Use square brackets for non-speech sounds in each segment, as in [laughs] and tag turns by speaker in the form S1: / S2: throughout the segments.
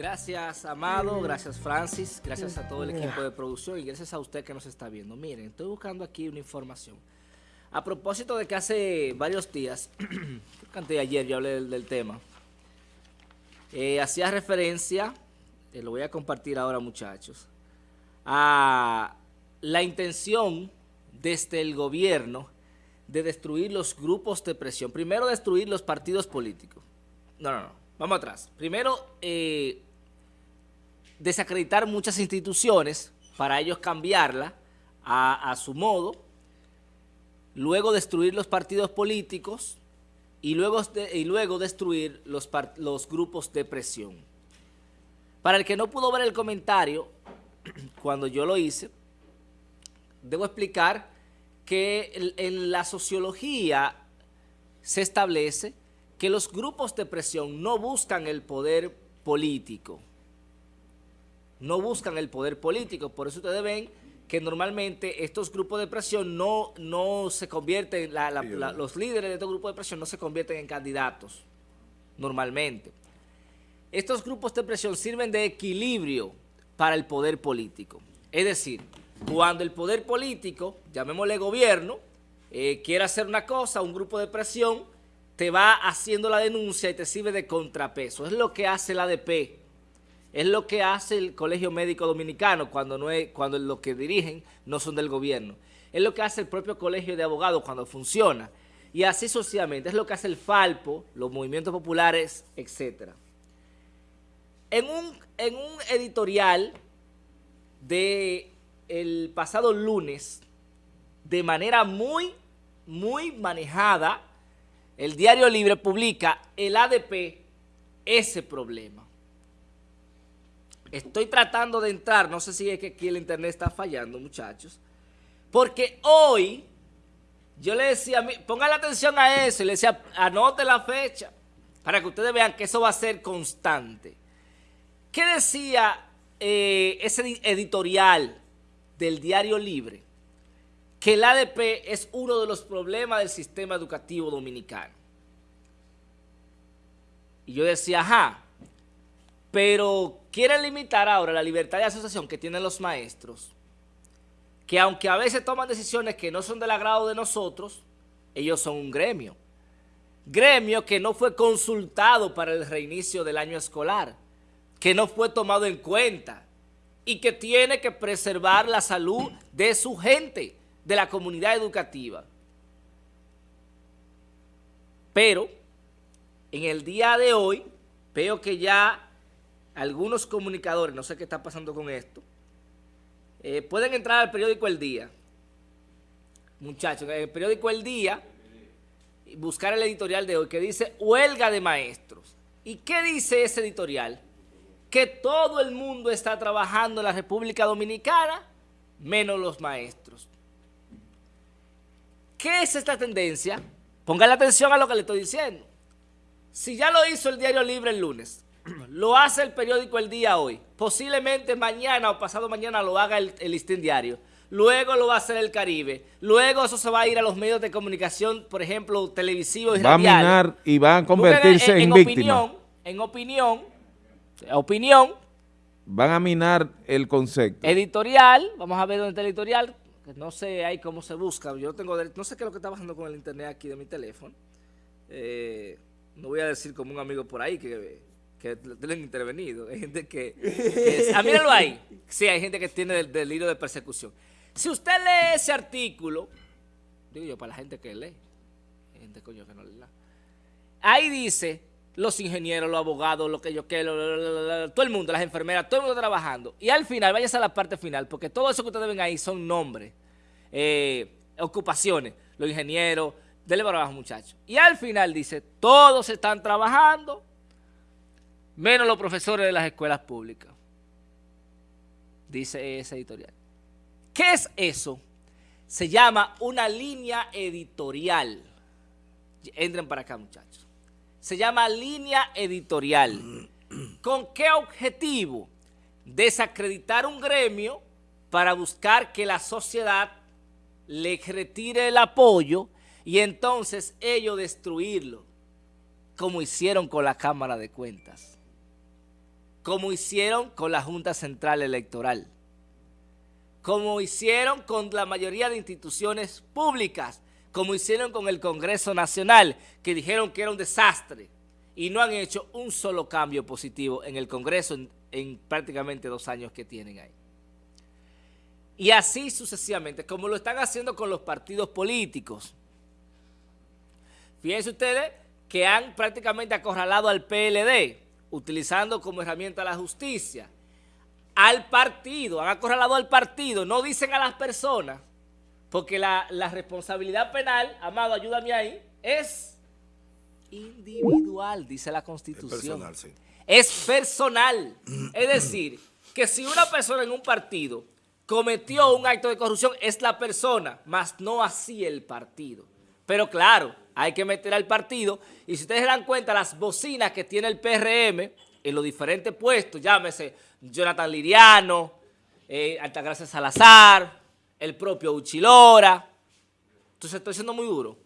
S1: Gracias, Amado, gracias, Francis, gracias a todo el equipo de producción y gracias a usted que nos está viendo. Miren, estoy buscando aquí una información. A propósito de que hace varios días, [clears throat] antes de ayer yo hablé del, tema, eh, hacía referencia, eh, lo voy a compartir ahora muchachos, a la intención desde el gobierno de destruir los grupos de presión. Primero destruir los partidos políticos. No, no, no. Vamos atrás. Primero, eh, desacreditar muchas instituciones para ellos cambiarla a, su modo. Luego destruir los partidos políticos y luego, y luego destruir los, los grupos de presión. Para el que no pudo ver el comentario, [clears throat] cuando yo lo hice, debo explicar que en la sociología se establece que los grupos de presión no buscan el poder político. No buscan el poder político. Por eso ustedes ven que normalmente estos grupos de presión no, no se convierten, los líderes de estos grupos de presión no se convierten en candidatos, normalmente. Estos grupos de presión sirven de equilibrio para el poder político. Es decir, cuando el poder político, llamémosle gobierno, eh, quiere hacer una cosa, un grupo de presión, te va haciendo la denuncia y te sirve de contrapeso. Es lo que hace la ADP, es lo que hace el Colegio Médico Dominicano cuando, no cuando los que dirigen no son del gobierno. Es lo que hace el propio Colegio de Abogados cuando funciona. Y así socialmente. Es lo que hace el Falpo, los movimientos populares, etc. En un, en un editorial de el pasado lunes, de manera muy, muy manejada, el Diario Libre publica el ADP ese problema. Estoy tratando de entrar, no sé si es que aquí el internet está fallando, muchachos, porque hoy yo le decía, pongan atención a eso, y le decía, anote la fecha, para que ustedes vean que eso va a ser constante. ¿Qué decía eh, ese editorial del Diario Libre? que el ADP es uno de los problemas del sistema educativo dominicano. Y yo decía, ajá, pero quieren limitar ahora la libertad de asociación que tienen los maestros, que aunque a veces toman decisiones que no son del agrado de nosotros, ellos son un gremio. Gremio que no fue consultado para el reinicio del año escolar, que no fue tomado en cuenta y que tiene que preservar la salud de su gente de la comunidad educativa. Pero en el día de hoy veo que ya algunos comunicadores, no sé qué está pasando con esto, eh, pueden entrar al periódico El Día. Muchachos, en el periódico El Día, buscar el editorial de hoy que dice huelga de maestros. ¿Y qué dice ese editorial? Que todo el mundo está trabajando en la República Dominicana, menos los maestros. ¿Qué es esta tendencia? Pongan atención a lo que le estoy diciendo. Si ya lo hizo el Diario Libre el lunes, lo hace el periódico El Día hoy, posiblemente mañana o pasado mañana lo haga el, Listín Diario, luego lo va a hacer el Caribe, luego eso se va a ir a los medios de comunicación, por ejemplo, televisivos y
S2: Va a minar y van a convertirse en, en,
S1: Opinión, en opinión, opinión.
S2: Van a minar el concepto.
S1: Editorial, vamos a ver dónde está el editorial, no sé ahí cómo se busca. Yo tengo, no sé qué es lo que está pasando con el internet aquí de mi teléfono. Eh, no voy a decir como un amigo por ahí que, que le han intervenido. Hay gente que... que [laughs] ah, míralo ahí. Sí, hay gente que tiene el delirio de persecución. Si usted lee ese artículo, digo yo, para la gente que lee, gente coño que no lee Ahí dice los ingenieros, los abogados, lo que yo quiero, todo el mundo, las enfermeras, todo el mundo trabajando. Y al final, váyase a la parte final, porque todo eso que ustedes ven ahí son nombres, eh, ocupaciones, los ingenieros, dele para abajo muchachos. Y al final dice, todos están trabajando, menos los profesores de las escuelas públicas. Dice ese editorial. ¿Qué es eso? Se llama una línea editorial. Entren para acá muchachos se llama línea editorial. ¿Con qué objetivo? Desacreditar un gremio para buscar que la sociedad le retire el apoyo y entonces ellos destruirlo, como hicieron con la Cámara de Cuentas. Como hicieron con la Junta Central Electoral, como hicieron con la mayoría de instituciones públicas, como hicieron con el Congreso Nacional, que dijeron que era un desastre y no han hecho un solo cambio positivo en el Congreso en, prácticamente dos años que tienen ahí. Y así sucesivamente, como lo están haciendo con los partidos políticos. Fíjense ustedes que han prácticamente acorralado al PLD, utilizando como herramienta la justicia, al partido, han acorralado al partido, no dicen a las personas, porque la, responsabilidad penal, Amado, ayúdame ahí, es individual, dice la Constitución. Es personal, sí. Es personal. es decir, que si una persona en un partido cometió un acto de corrupción, es la persona, más no así el partido. Pero claro, hay que meter al partido. Y si ustedes se dan cuenta, las bocinas que tiene el PRM en los diferentes puestos, llámese Jonathan Liriano, eh, Altagracia Salazar, el propio Uchilora. Entonces estoy siendo muy duro.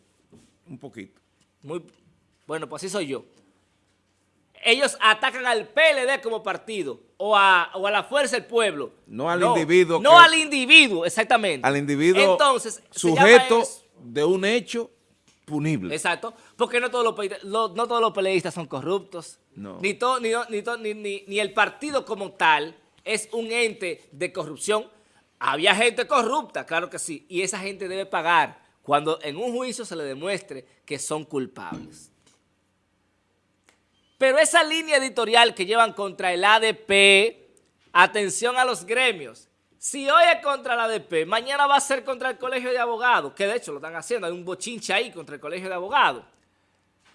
S2: Un poquito.
S1: Muy, bueno, pues así soy yo. Ellos atacan al PLD como partido o a, la fuerza del pueblo.
S2: No al individuo.
S1: No al individuo, exactamente.
S2: Al individuo Entonces, sujeto de un hecho punible.
S1: Exacto, porque no todos los, no todos los peleistas son corruptos. No. Ni, ni, ni, ni el partido como tal es un ente de corrupción había gente corrupta, claro que sí, y esa gente debe pagar cuando en un juicio se le demuestre que son culpables. Pero esa línea editorial que llevan contra el ADP, atención a los gremios, si hoy es contra el ADP, mañana va a ser contra el Colegio de Abogados, que de hecho lo están haciendo, hay un bochinche ahí contra el Colegio de Abogados.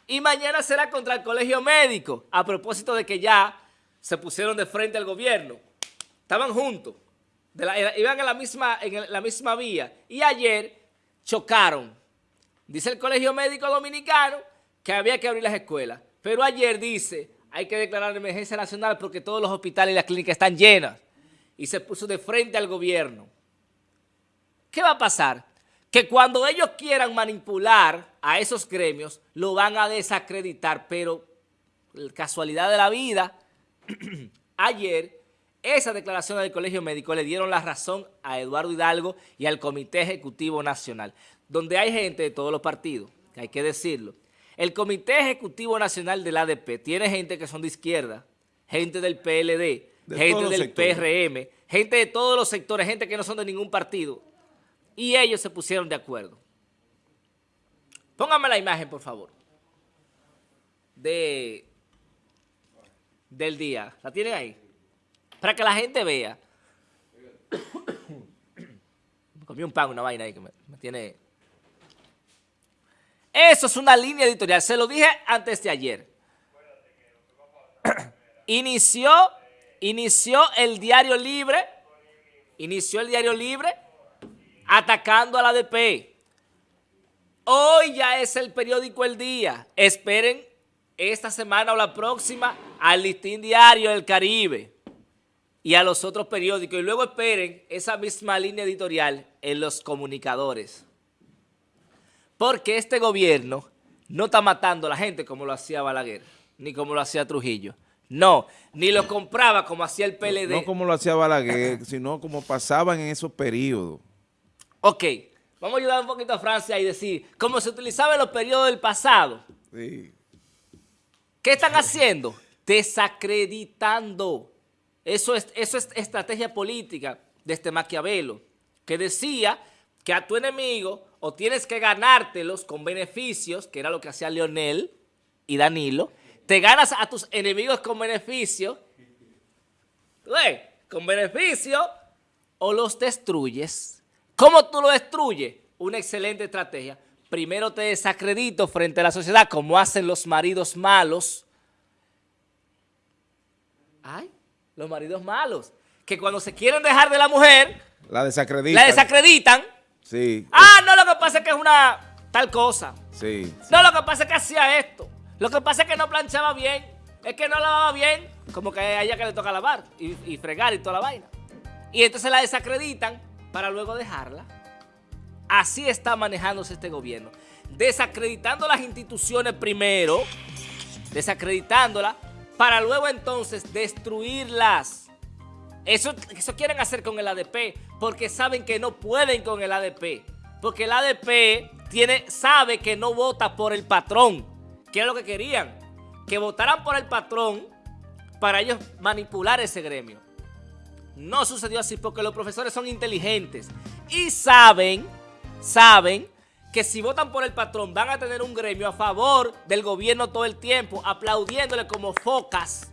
S1: Y mañana será contra el Colegio Médico, a propósito de que ya se pusieron de frente al gobierno. Estaban juntos iban en la, misma, en la misma vía y ayer chocaron. Dice el Colegio Médico Dominicano que había que abrir las escuelas, pero ayer dice hay que declarar emergencia nacional porque todos los hospitales y las clínicas están llenas y se puso de frente al gobierno. ¿Qué va a pasar? Que cuando ellos quieran manipular a esos gremios, lo van a desacreditar, pero casualidad de la vida, [clears throat] ayer esa declaración del Colegio Médico le dieron la razón a Eduardo Hidalgo y al Comité Ejecutivo Nacional, donde hay gente de todos los partidos, que hay que decirlo. El Comité Ejecutivo Nacional del ADP tiene gente que son de izquierda, gente del PLD, gente del PRM, gente de todos los sectores, gente que no son de ningún partido. Y ellos se pusieron de acuerdo. Póngame la imagen, por favor, de, del día. ¿La tienen ahí? Para que la gente vea. [coughs] me comí un pan, una vaina ahí que me, tiene... Eso es una línea editorial. Se lo dije antes de ayer. [coughs] inició, inició el Diario Libre, inició el Diario Libre atacando a la ADP. Hoy ya es el periódico El Día. Esperen esta semana o la próxima al listín diario del Caribe y a los otros periódicos y luego esperen esa misma línea editorial en los comunicadores. Porque este gobierno no está matando a la gente como lo hacía Balaguer, ni como lo hacía Trujillo. No, ni lo compraba como hacía el PLD.
S2: No, como lo hacía Balaguer, sino como pasaban en esos periodos.
S1: Ok, vamos a ayudar un poquito a Francia y decir, como se utilizaba en los periodos del pasado. Sí. ¿Qué están haciendo? Desacreditando eso es, eso es estrategia política de este Maquiavelo, que decía que a tu enemigo o tienes que ganártelos con beneficios, que era lo que hacía Leonel y Danilo, te ganas a tus enemigos con beneficio, con beneficio, o los destruyes. ¿Cómo tú lo destruyes? Una excelente estrategia. Primero te desacredito frente a la sociedad, como hacen los maridos malos. Ay, los maridos malos, que cuando se quieren dejar de la mujer,
S2: la desacreditan.
S1: La desacreditan.
S2: Sí.
S1: Ah, no, lo que pasa es que es una tal cosa.
S2: Sí.
S1: No, lo que pasa es que hacía esto. Lo que pasa es que no planchaba bien. Es que no lavaba bien. Como que a ella que le toca lavar y, fregar y toda la vaina. Y entonces la desacreditan para luego dejarla. Así está manejándose este gobierno. Desacreditando las instituciones primero, desacreditándolas para luego entonces destruirlas. Eso, eso quieren hacer con el ADP porque saben que no pueden con el ADP. Porque el ADP tiene, sabe que no vota por el patrón, que es lo que querían, que votaran por el patrón para ellos manipular ese gremio. No sucedió así porque los profesores son inteligentes y saben, saben que si votan por el patrón van a tener un gremio a favor del gobierno todo el tiempo, aplaudiéndole como focas.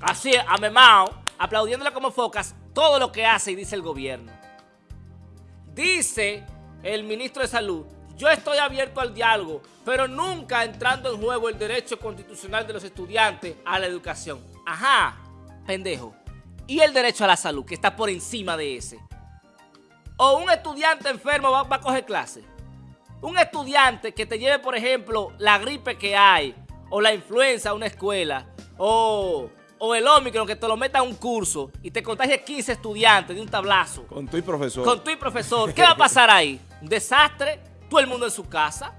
S1: Así, a Memao, aplaudiéndole como focas todo lo que hace y dice el gobierno. Dice el ministro de Salud, yo estoy abierto al diálogo, pero nunca entrando en juego el derecho constitucional de los estudiantes a la educación. Ajá, pendejo. Y el derecho a la salud, que está por encima de ese. O un estudiante enfermo va, a coger clase. Un estudiante que te lleve, por ejemplo, la gripe que hay, o la influenza a una escuela, o, o el Omicron que te lo meta a un curso y te contagie 15 estudiantes de un tablazo.
S2: Con tu y profesor.
S1: Con tu y profesor. ¿Qué va a pasar ahí? Un [laughs] desastre, todo el mundo en su casa.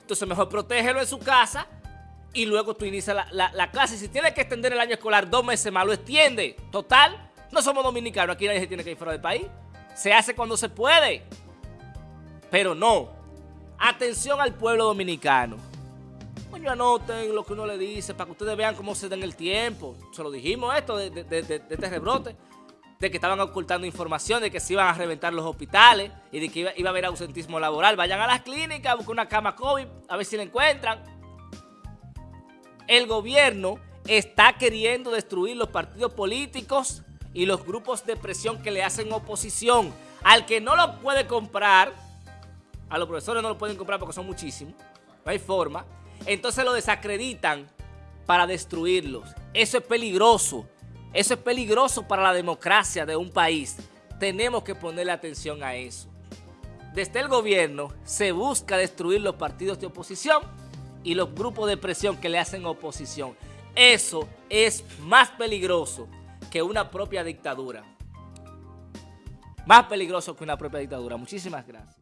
S1: Entonces mejor protégelo en su casa y luego tú inicias la, la, clase. Si tienes que extender el año escolar dos meses más, lo extiende. Total, no somos dominicanos, aquí nadie se tiene que ir fuera del país. Se hace cuando se puede. Pero no. Atención al pueblo dominicano. Coño, anoten lo que uno le dice para que ustedes vean cómo se den el tiempo. Se lo dijimos esto de, este rebrote. De que estaban ocultando información, de que se iban a reventar los hospitales y de que iba, a haber ausentismo laboral. Vayan a las clínicas, busquen una cama COVID, a ver si la encuentran. El gobierno está queriendo destruir los partidos políticos y los grupos de presión que le hacen oposición. Al que no lo puede comprar, a los profesores no lo pueden comprar porque son muchísimos, no hay forma, entonces lo desacreditan para destruirlos. Eso es peligroso, eso es peligroso para la democracia de un país. Tenemos que ponerle atención a eso. Desde el gobierno se busca destruir los partidos de oposición y los grupos de presión que le hacen oposición. Eso es más peligroso que una propia dictadura. Más peligroso que una propia dictadura. Muchísimas gracias.